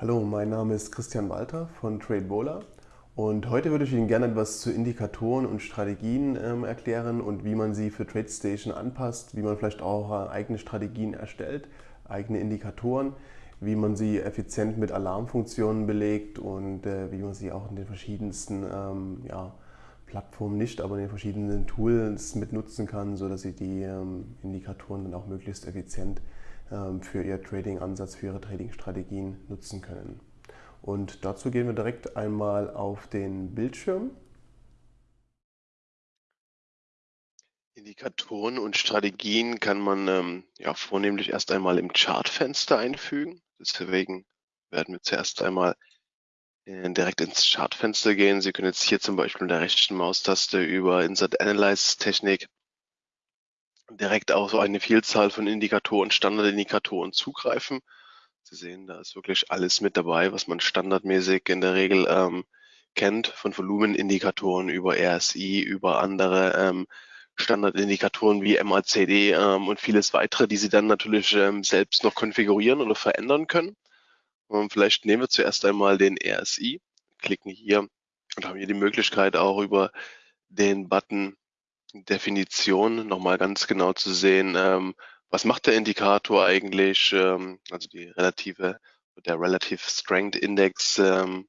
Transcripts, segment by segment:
Hallo, mein Name ist Christian Walter von TradeBola und heute würde ich Ihnen gerne etwas zu Indikatoren und Strategien ähm, erklären und wie man sie für TradeStation anpasst, wie man vielleicht auch äh, eigene Strategien erstellt, eigene Indikatoren, wie man sie effizient mit Alarmfunktionen belegt und äh, wie man sie auch in den verschiedensten ähm, ja, Plattformen nicht, aber in den verschiedenen Tools mit nutzen kann, sodass Sie die ähm, Indikatoren dann auch möglichst effizient für Ihr Trading-Ansatz, für Ihre Trading-Strategien nutzen können. Und dazu gehen wir direkt einmal auf den Bildschirm. Indikatoren und Strategien kann man ähm, ja vornehmlich erst einmal im Chartfenster einfügen. Deswegen werden wir zuerst einmal äh, direkt ins Chartfenster gehen. Sie können jetzt hier zum Beispiel mit der rechten Maustaste über Insert Analyze Technik direkt auf so eine Vielzahl von Indikatoren, Standardindikatoren zugreifen. Sie sehen, da ist wirklich alles mit dabei, was man standardmäßig in der Regel ähm, kennt, von Volumenindikatoren über RSI, über andere ähm, Standardindikatoren wie MACD ähm, und vieles weitere, die Sie dann natürlich ähm, selbst noch konfigurieren oder verändern können. Und ähm, vielleicht nehmen wir zuerst einmal den RSI, klicken hier und haben hier die Möglichkeit auch über den Button Definition nochmal ganz genau zu sehen, ähm, was macht der Indikator eigentlich, ähm, also die relative, der Relative Strength Index, ähm,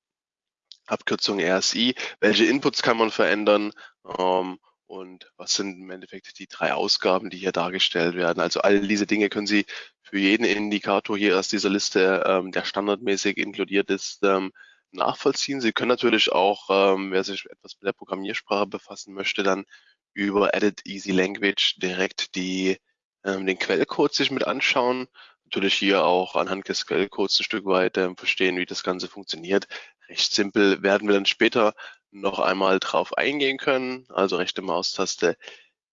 Abkürzung RSI, welche Inputs kann man verändern ähm, und was sind im Endeffekt die drei Ausgaben, die hier dargestellt werden. Also all diese Dinge können Sie für jeden Indikator hier aus dieser Liste, ähm, der standardmäßig inkludiert ist, ähm, nachvollziehen. Sie können natürlich auch, ähm, wer sich etwas mit der Programmiersprache befassen möchte, dann über Edit Easy Language direkt die, ähm, den Quellcode sich mit anschauen. Natürlich hier auch anhand des Quellcodes ein Stück weit ähm, verstehen, wie das Ganze funktioniert. Recht simpel werden wir dann später noch einmal drauf eingehen können. Also rechte Maustaste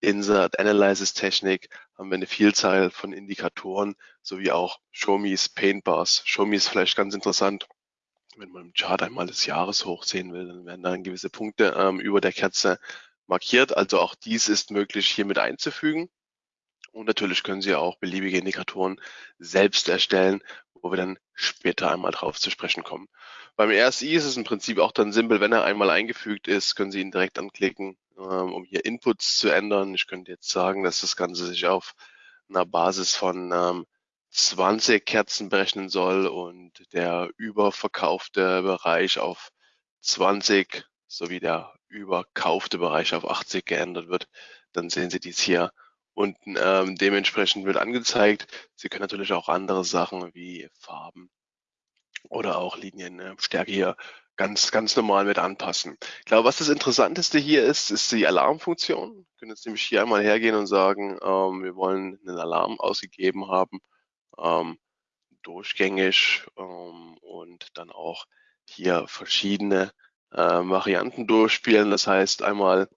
Insert Analysis Technik haben wir eine Vielzahl von Indikatoren sowie auch Show Me's Paint Bars. Show Me ist vielleicht ganz interessant. Wenn man im Chart einmal das Jahreshoch sehen will, dann werden dann gewisse Punkte ähm, über der Kerze markiert. Also auch dies ist möglich hier mit einzufügen. Und natürlich können Sie auch beliebige Indikatoren selbst erstellen, wo wir dann später einmal drauf zu sprechen kommen. Beim RSI ist es im Prinzip auch dann simpel, wenn er einmal eingefügt ist, können Sie ihn direkt anklicken, ähm, um hier Inputs zu ändern. Ich könnte jetzt sagen, dass das Ganze sich auf einer Basis von 20 ähm, Kerzen berechnen soll und der überverkaufte Bereich auf 20 sowie der überkaufte Bereich auf 80 geändert wird, dann sehen Sie dies hier unten ähm, dementsprechend wird angezeigt. Sie können natürlich auch andere Sachen wie Farben oder auch Linienstärke hier ganz, ganz normal mit anpassen. Ich glaube, was das Interessanteste hier ist, ist die Alarmfunktion. Wir können jetzt nämlich hier einmal hergehen und sagen, ähm, wir wollen einen Alarm ausgegeben haben, ähm, durchgängig ähm, und dann auch hier verschiedene äh, Varianten durchspielen. Das heißt einmal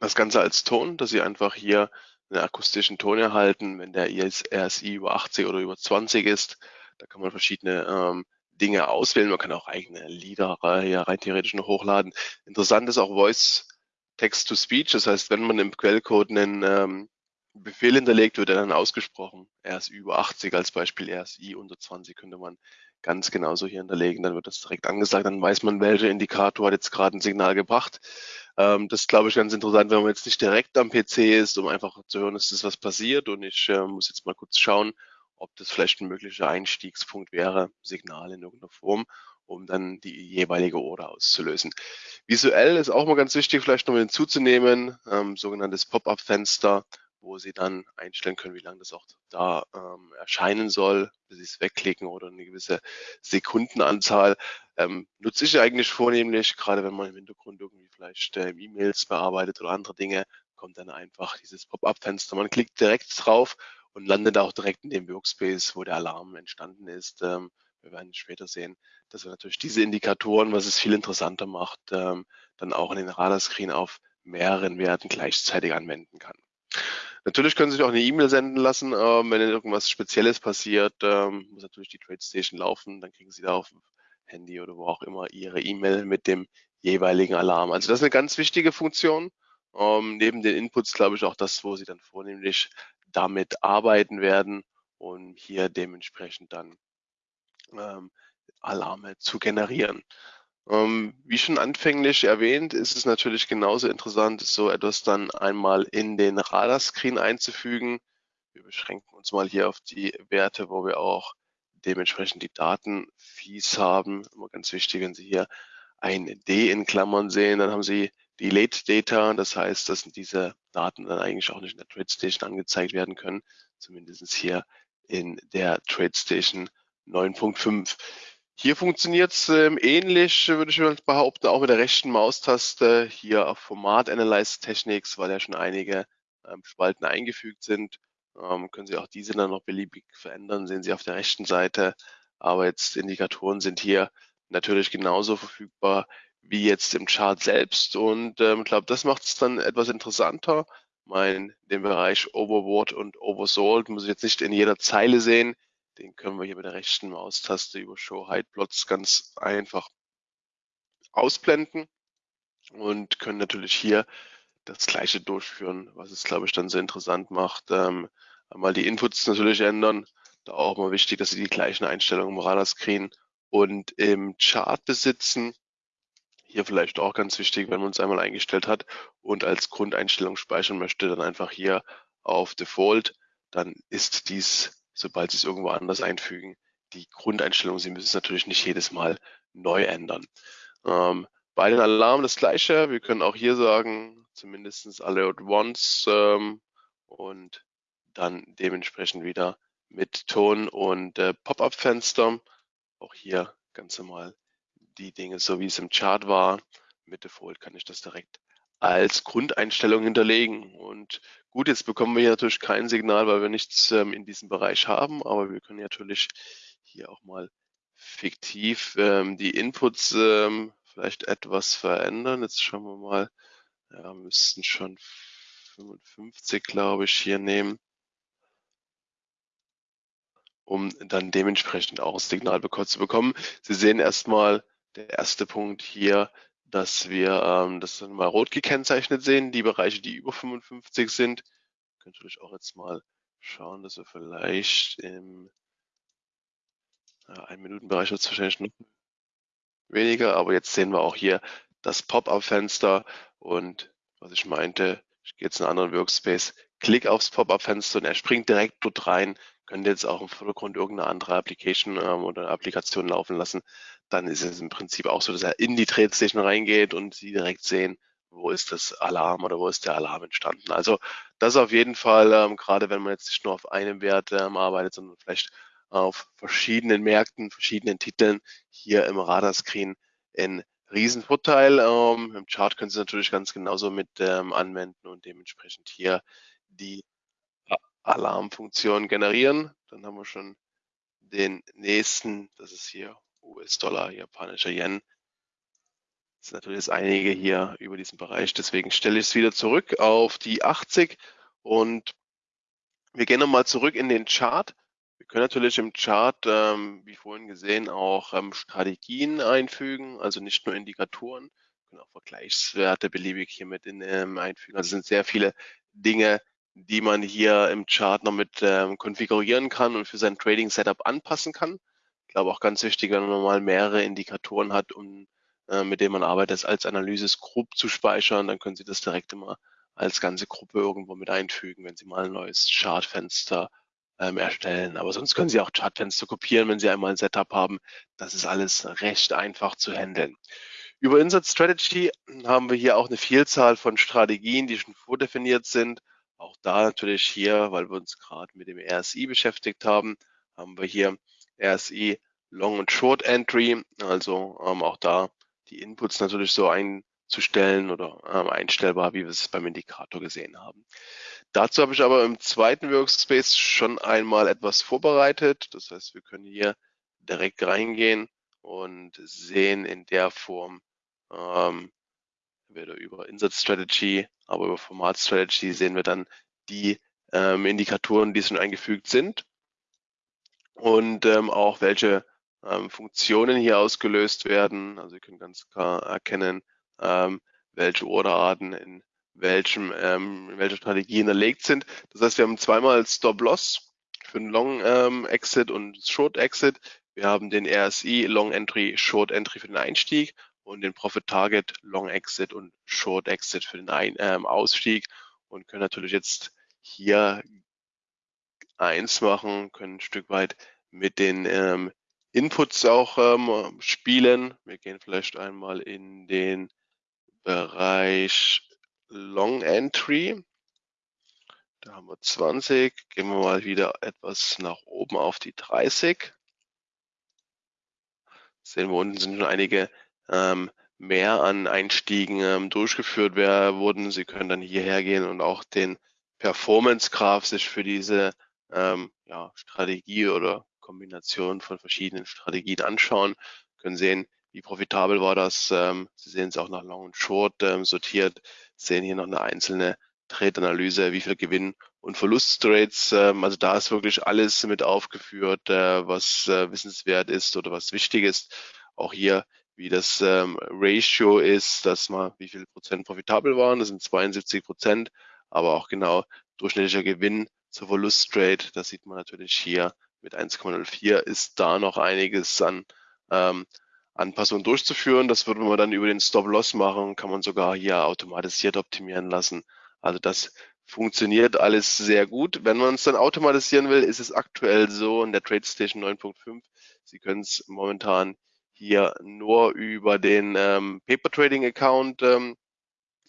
das Ganze als Ton, dass Sie einfach hier einen akustischen Ton erhalten, wenn der RSI über 80 oder über 20 ist. Da kann man verschiedene ähm, Dinge auswählen. Man kann auch eigene Lieder hier rein theoretisch noch hochladen. Interessant ist auch Voice Text-to-Speech. Das heißt, wenn man im Quellcode einen ähm, Befehl hinterlegt, wird er dann ausgesprochen. RSI über 80 als Beispiel, RSI unter 20 könnte man ganz genauso hier hinterlegen. Dann wird das direkt angesagt, dann weiß man, welcher Indikator hat jetzt gerade ein Signal gebracht. Ähm, das ist, glaube ich, ganz interessant, wenn man jetzt nicht direkt am PC ist, um einfach zu hören, dass das was passiert. Und ich äh, muss jetzt mal kurz schauen, ob das vielleicht ein möglicher Einstiegspunkt wäre, Signal in irgendeiner Form, um dann die jeweilige Order auszulösen. Visuell ist auch mal ganz wichtig, vielleicht noch hinzuzunehmen, ähm, sogenanntes Pop-up-Fenster wo Sie dann einstellen können, wie lange das auch da ähm, erscheinen soll, bis Sie es wegklicken oder eine gewisse Sekundenanzahl. Ähm, nutze ich eigentlich vornehmlich, gerade wenn man im Hintergrund irgendwie vielleicht äh, E-Mails bearbeitet oder andere Dinge, kommt dann einfach dieses Pop-up-Fenster. Man klickt direkt drauf und landet auch direkt in dem Workspace, wo der Alarm entstanden ist. Ähm, wir werden später sehen, dass wir natürlich diese Indikatoren, was es viel interessanter macht, ähm, dann auch in den Radarscreen auf mehreren Werten gleichzeitig anwenden kann. Natürlich können Sie sich auch eine E-Mail senden lassen, ähm, wenn irgendwas Spezielles passiert, ähm, muss natürlich die TradeStation laufen, dann kriegen Sie da auf dem Handy oder wo auch immer Ihre E-Mail mit dem jeweiligen Alarm. Also das ist eine ganz wichtige Funktion. Ähm, neben den Inputs glaube ich auch das, wo Sie dann vornehmlich damit arbeiten werden und hier dementsprechend dann ähm, Alarme zu generieren. Ähm, wie schon anfänglich erwähnt, ist es natürlich genauso interessant, so etwas dann einmal in den Radarscreen einzufügen. Wir beschränken uns mal hier auf die Werte, wo wir auch dementsprechend die Datenfees haben. Immer ganz wichtig, wenn Sie hier ein D in Klammern sehen, dann haben Sie die Late Data. Das heißt, dass diese Daten dann eigentlich auch nicht in der TradeStation angezeigt werden können, zumindest hier in der TradeStation 9.5. Hier funktioniert es ähm, ähnlich, würde ich mal behaupten, auch mit der rechten Maustaste hier auf Format Analyze Techniques, weil ja schon einige ähm, Spalten eingefügt sind. Ähm, können Sie auch diese dann noch beliebig verändern, sehen Sie auf der rechten Seite. Aber jetzt Indikatoren sind hier natürlich genauso verfügbar wie jetzt im Chart selbst. Und ähm, ich ähm, glaube, das macht es dann etwas interessanter. Mein, den Bereich Overbought und Oversold muss ich jetzt nicht in jeder Zeile sehen. Den können wir hier mit der rechten Maustaste über Show Hide Plots ganz einfach ausblenden und können natürlich hier das gleiche durchführen, was es, glaube ich, dann so interessant macht. Ähm, einmal die Inputs natürlich ändern. Da auch mal wichtig, dass Sie die gleichen Einstellungen im Radarscreen und im Chart besitzen. Hier vielleicht auch ganz wichtig, wenn man es einmal eingestellt hat und als Grundeinstellung speichern möchte, dann einfach hier auf Default. Dann ist dies, sobald Sie es irgendwo anders einfügen, die Grundeinstellung. Sie müssen es natürlich nicht jedes Mal neu ändern. Ähm, bei den Alarmen das gleiche. Wir können auch hier sagen, zumindest Alert Once ähm, und dann dementsprechend wieder mit Ton und äh, Pop-up-Fenster. Auch hier ganz normal die Dinge, so wie es im Chart war. Mit Default kann ich das direkt als Grundeinstellung hinterlegen. Und gut, jetzt bekommen wir hier natürlich kein Signal, weil wir nichts ähm, in diesem Bereich haben, aber wir können natürlich hier auch mal fiktiv ähm, die Inputs ähm, vielleicht etwas verändern. Jetzt schauen wir mal, ja, müssten schon 55, glaube ich, hier nehmen um dann dementsprechend auch ein Signal zu bekommen. Sie sehen erstmal der erste Punkt hier, dass wir ähm, das dann mal rot gekennzeichnet sehen, die Bereiche, die über 55 sind. Ich könnte natürlich auch jetzt mal schauen, dass wir vielleicht im ja, ein Minuten Bereich wird es wahrscheinlich noch weniger, aber jetzt sehen wir auch hier das Pop-up-Fenster und was ich meinte, ich gehe jetzt in einen anderen Workspace, klick aufs Pop-up-Fenster und er springt direkt dort rein könnt jetzt auch im Vordergrund irgendeine andere Application ähm, oder Applikation laufen lassen, dann ist es im Prinzip auch so, dass er in die Tradestation reingeht und Sie direkt sehen, wo ist das Alarm oder wo ist der Alarm entstanden. Also das auf jeden Fall, ähm, gerade wenn man jetzt nicht nur auf einem Wert ähm, arbeitet, sondern vielleicht auf verschiedenen Märkten, verschiedenen Titeln hier im Radarscreen ein Riesenvorteil. Ähm, Im Chart können Sie natürlich ganz genauso mit ähm, anwenden und dementsprechend hier die Alarmfunktion generieren. Dann haben wir schon den nächsten, das ist hier US-Dollar, japanischer Yen. Das sind natürlich jetzt einige hier über diesen Bereich, deswegen stelle ich es wieder zurück auf die 80 und wir gehen nochmal zurück in den Chart. Wir können natürlich im Chart, ähm, wie vorhin gesehen, auch ähm, Strategien einfügen, also nicht nur Indikatoren, wir können auch Vergleichswerte beliebig hier mit in, ähm, einfügen. Also sind sehr viele Dinge, die man hier im Chart noch mit ähm, konfigurieren kann und für sein Trading Setup anpassen kann. Glaube auch ganz wichtig, wenn man mal mehrere Indikatoren hat, um, äh, mit denen man arbeitet, das als Analysis grob zu speichern, dann können Sie das direkt immer als ganze Gruppe irgendwo mit einfügen, wenn Sie mal ein neues Chartfenster ähm, erstellen. Aber sonst können Sie auch Chartfenster kopieren, wenn Sie einmal ein Setup haben. Das ist alles recht einfach zu handeln. Über Insert Strategy haben wir hier auch eine Vielzahl von Strategien, die schon vordefiniert sind. Auch da natürlich hier, weil wir uns gerade mit dem RSI beschäftigt haben, haben wir hier RSI Long und Short Entry, also ähm, auch da die Inputs natürlich so einzustellen oder ähm, einstellbar, wie wir es beim Indikator gesehen haben. Dazu habe ich aber im zweiten Workspace schon einmal etwas vorbereitet. Das heißt, wir können hier direkt reingehen und sehen in der Form, ähm, entweder über Insert Strategy, aber über Format Strategy sehen wir dann die ähm, Indikatoren, die schon eingefügt sind und ähm, auch welche ähm, Funktionen hier ausgelöst werden. Also Sie können ganz klar erkennen, ähm, welche Orderarten in welchem, ähm, in welcher Strategie hinterlegt sind. Das heißt, wir haben zweimal Stop-Loss für einen Long ähm, Exit und Short Exit. Wir haben den RSI Long Entry, Short Entry für den Einstieg und den Profit Target, Long Exit und Short Exit für den Ein ähm, Ausstieg und können natürlich jetzt hier eins machen, können ein Stück weit mit den ähm, Inputs auch ähm, spielen. Wir gehen vielleicht einmal in den Bereich Long Entry. Da haben wir 20. Gehen wir mal wieder etwas nach oben auf die 30. Sehen wir unten sind schon einige ähm, mehr an Einstiegen ähm, durchgeführt wurden. Sie können dann hierher gehen und auch den Performance Graph sich für diese ähm, ja, Strategie oder Kombination von verschiedenen Strategien anschauen, können sehen, wie profitabel war das. Ähm, Sie sehen es auch nach Long und Short ähm, sortiert, sehen hier noch eine einzelne Trade-Analyse, wie viel Gewinn und Verlusttrades. Ähm, also da ist wirklich alles mit aufgeführt, äh, was äh, wissenswert ist oder was wichtig ist. Auch hier, wie das ähm, Ratio ist, dass mal wie viel Prozent profitabel waren. Das sind 72 Prozent, aber auch genau durchschnittlicher Gewinn zur Verlusttrade. Das sieht man natürlich hier mit 1,04 ist da noch einiges an ähm, Anpassungen durchzuführen. Das würde man dann über den Stop-Loss machen, kann man sogar hier automatisiert optimieren lassen. Also das funktioniert alles sehr gut. Wenn man es dann automatisieren will, ist es aktuell so in der TradeStation 9.5. Sie können es momentan hier nur über den ähm, Paper Trading Account ähm,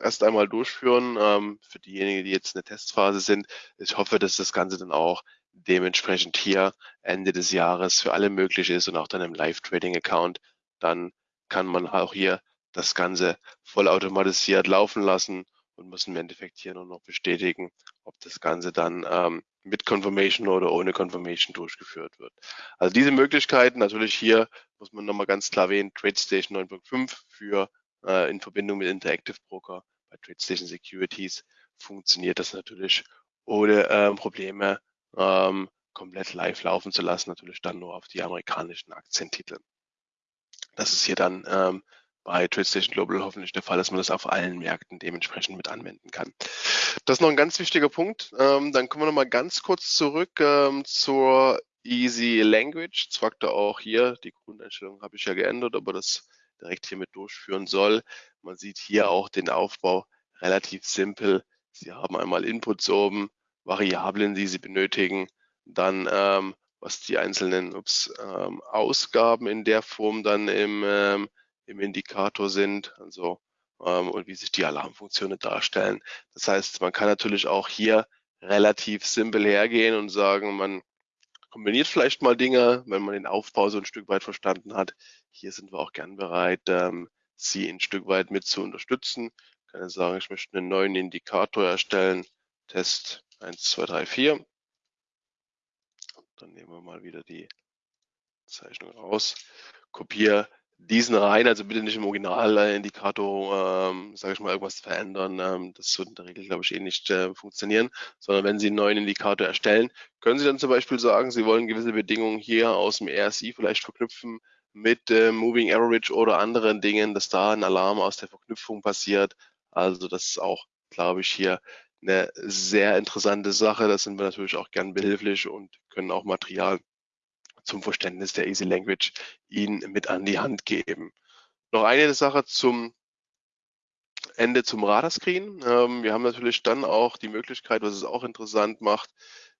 erst einmal durchführen. Ähm, für diejenigen, die jetzt in der Testphase sind. Ich hoffe, dass das Ganze dann auch dementsprechend hier Ende des Jahres für alle möglich ist und auch dann im Live-Trading-Account, dann kann man auch hier das Ganze vollautomatisiert laufen lassen und muss im Endeffekt hier nur noch bestätigen, ob das Ganze dann ähm, mit Confirmation oder ohne Confirmation durchgeführt wird. Also diese Möglichkeiten, natürlich hier muss man nochmal ganz klar erwähnen, TradeStation 9.5 für äh, in Verbindung mit Interactive Broker bei TradeStation Securities funktioniert das natürlich ohne äh, Probleme ähm, komplett live laufen zu lassen, natürlich dann nur auf die amerikanischen Aktientitel. Das ist hier dann ähm, bei TradeStation Global hoffentlich der Fall, dass man das auf allen Märkten dementsprechend mit anwenden kann. Das ist noch ein ganz wichtiger Punkt. Ähm, dann kommen wir noch mal ganz kurz zurück ähm, zur Easy Language. Zwar auch hier, die Grundeinstellung habe ich ja geändert, aber das direkt hier mit durchführen soll. Man sieht hier auch den Aufbau relativ simpel. Sie haben einmal Inputs oben, Variablen, die Sie benötigen, dann ähm, was die einzelnen ups, ähm, Ausgaben in der Form dann im, ähm, im Indikator sind, also ähm, und wie sich die Alarmfunktionen darstellen. Das heißt, man kann natürlich auch hier relativ simpel hergehen und sagen, man kombiniert vielleicht mal Dinge, wenn man den Aufbau so ein Stück weit verstanden hat. Hier sind wir auch gern bereit, ähm, Sie ein Stück weit mit zu unterstützen. Ich kann jetzt sagen, ich möchte einen neuen Indikator erstellen, Test 1, 2, 3, 4. Dann nehmen wir mal wieder die Zeichnung raus. Kopiere diesen rein, also bitte nicht im Originalindikator, ähm, sage ich mal, irgendwas verändern. Ähm, das wird in der Regel, glaube ich, eh nicht äh, funktionieren, sondern wenn Sie einen neuen Indikator erstellen, können Sie dann zum Beispiel sagen, Sie wollen gewisse Bedingungen hier aus dem RSI vielleicht verknüpfen mit äh, Moving Average oder anderen Dingen, dass da ein Alarm aus der Verknüpfung passiert. Also das ist auch, glaube ich, hier eine sehr interessante Sache. Da sind wir natürlich auch gern behilflich und können auch Material zum Verständnis der Easy Language Ihnen mit an die Hand geben. Noch eine Sache zum Ende zum Radarscreen. Ähm, wir haben natürlich dann auch die Möglichkeit, was es auch interessant macht,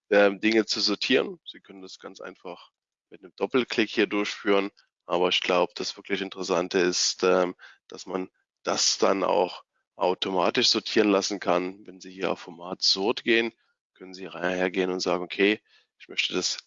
ähm, Dinge zu sortieren. Sie können das ganz einfach mit einem Doppelklick hier durchführen. Aber ich glaube, das wirklich Interessante ist, ähm, dass man das dann auch automatisch sortieren lassen kann. Wenn Sie hier auf Format Sort gehen, können Sie hergehen und sagen, okay, ich möchte das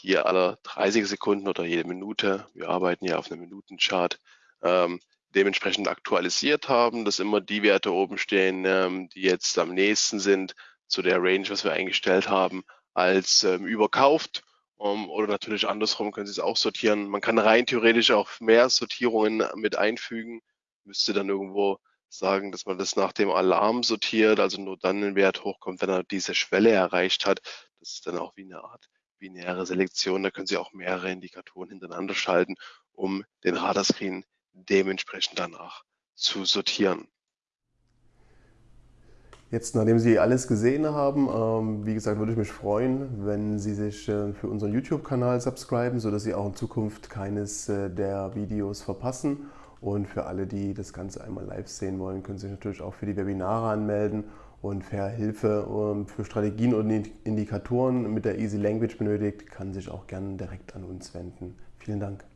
hier alle 30 Sekunden oder jede Minute, wir arbeiten ja auf einem Minutenchart, ähm, dementsprechend aktualisiert haben, dass immer die Werte oben stehen, ähm, die jetzt am nächsten sind zu der Range, was wir eingestellt haben, als ähm, überkauft. Um, oder natürlich andersrum können Sie es auch sortieren. Man kann rein theoretisch auch mehr Sortierungen mit einfügen, müsste dann irgendwo sagen, dass man das nach dem Alarm sortiert, also nur dann ein Wert hochkommt, wenn er diese Schwelle erreicht hat. Das ist dann auch wie eine Art binäre Selektion. Da können Sie auch mehrere Indikatoren hintereinander schalten, um den Radarscreen dementsprechend danach zu sortieren. Jetzt, nachdem Sie alles gesehen haben, ähm, wie gesagt, würde ich mich freuen, wenn Sie sich äh, für unseren YouTube-Kanal subscriben, sodass Sie auch in Zukunft keines äh, der Videos verpassen. Und für alle, die das Ganze einmal live sehen wollen, können Sie sich natürlich auch für die Webinare anmelden. Und wer Hilfe ähm, für Strategien und Indikatoren mit der Easy Language benötigt, kann sich auch gerne direkt an uns wenden. Vielen Dank.